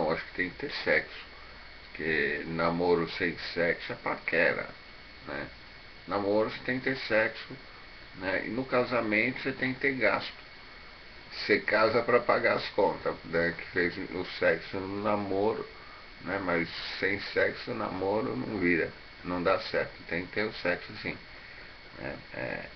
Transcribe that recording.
Não, acho que tem que ter sexo. Porque namoro sem sexo é paquera, né? Namoro você tem que ter sexo, né? E no casamento você tem que ter gasto. Você casa para pagar as contas, né? Que fez o sexo no namoro, né? Mas sem sexo o namoro não vira, não dá certo. Tem que ter o sexo sim. É, é,